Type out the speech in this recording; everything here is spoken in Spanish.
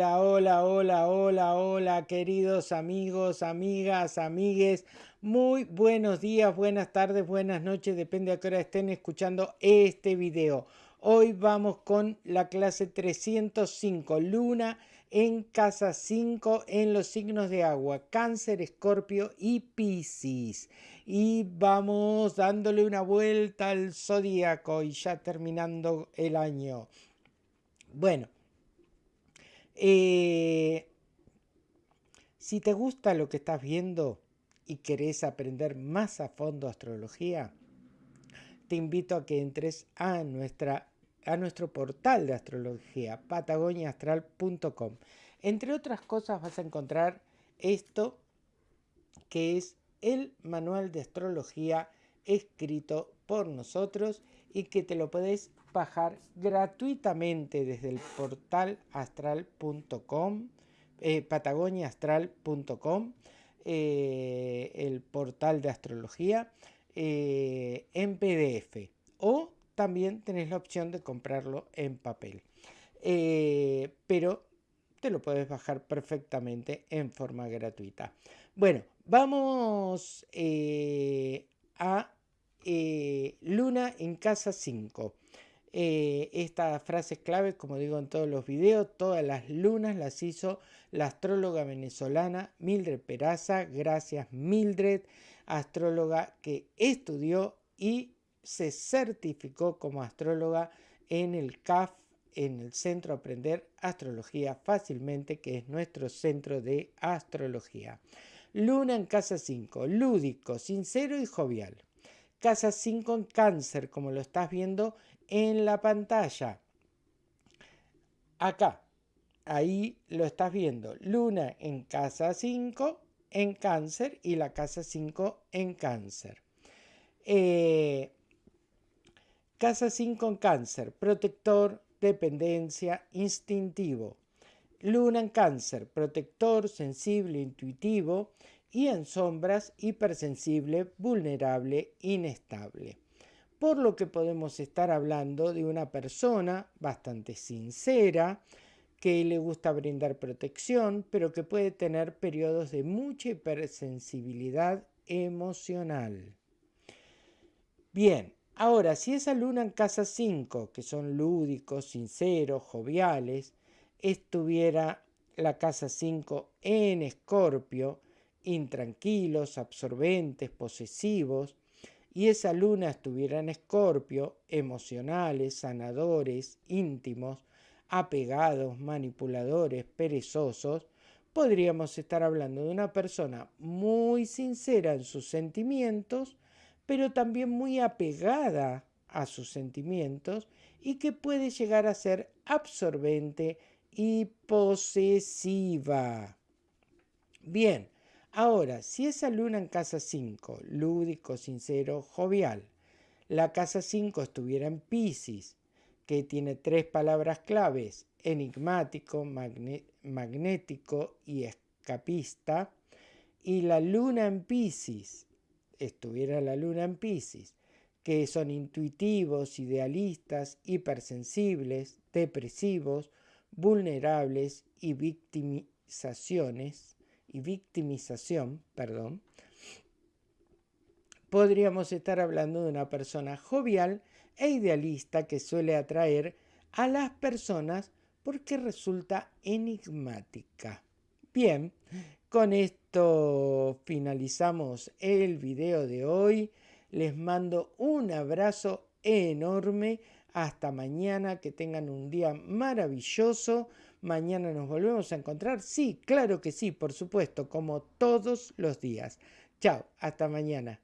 Hola, hola, hola, hola, hola, queridos amigos, amigas, amigues. Muy buenos días, buenas tardes, buenas noches, depende a qué hora estén escuchando este video. Hoy vamos con la clase 305, Luna en casa 5 en los signos de agua, Cáncer, Escorpio y Piscis. Y vamos dándole una vuelta al zodíaco y ya terminando el año. Bueno, eh, si te gusta lo que estás viendo y querés aprender más a fondo astrología, te invito a que entres a, nuestra, a nuestro portal de astrología, patagoniaastral.com. Entre otras cosas vas a encontrar esto que es el manual de astrología escrito por nosotros y que te lo podés bajar gratuitamente desde el portal astral.com, eh, patagoniaastral.com, eh, el portal de astrología, eh, en PDF. O también tenés la opción de comprarlo en papel. pero te lo puedes bajar perfectamente en forma gratuita. Bueno, vamos a Luna en casa 5. Eh, esta frase es clave, como digo en todos los videos, todas las lunas las hizo la astróloga venezolana Mildred Peraza. Gracias Mildred, astróloga que estudió y se certificó como astróloga en el CAF, en el Centro Aprender Astrología Fácilmente, que es nuestro centro de astrología. Luna en casa 5, lúdico, sincero y jovial. Casa 5 en cáncer, como lo estás viendo en la pantalla. Acá, ahí lo estás viendo. Luna en casa 5 en cáncer y la casa 5 en cáncer. Eh, casa 5 en cáncer, protector, dependencia, instintivo. Luna en cáncer, protector, sensible, intuitivo. Y en sombras, hipersensible, vulnerable, inestable por lo que podemos estar hablando de una persona bastante sincera, que le gusta brindar protección, pero que puede tener periodos de mucha hipersensibilidad emocional. Bien, ahora si esa luna en casa 5, que son lúdicos, sinceros, joviales, estuviera la casa 5 en escorpio, intranquilos, absorbentes, posesivos, y esa luna estuviera en escorpio, emocionales, sanadores, íntimos, apegados, manipuladores, perezosos, podríamos estar hablando de una persona muy sincera en sus sentimientos, pero también muy apegada a sus sentimientos y que puede llegar a ser absorbente y posesiva. Bien, Ahora, si esa luna en casa 5, lúdico, sincero, jovial, la casa 5 estuviera en Pisces, que tiene tres palabras claves, enigmático, magnético y escapista, y la luna en Pisces, estuviera la luna en Pisces, que son intuitivos, idealistas, hipersensibles, depresivos, vulnerables y victimizaciones, y victimización, perdón, podríamos estar hablando de una persona jovial e idealista que suele atraer a las personas porque resulta enigmática. Bien, con esto finalizamos el video de hoy. Les mando un abrazo enorme. Hasta mañana, que tengan un día maravilloso. Mañana nos volvemos a encontrar. Sí, claro que sí, por supuesto, como todos los días. Chao, hasta mañana.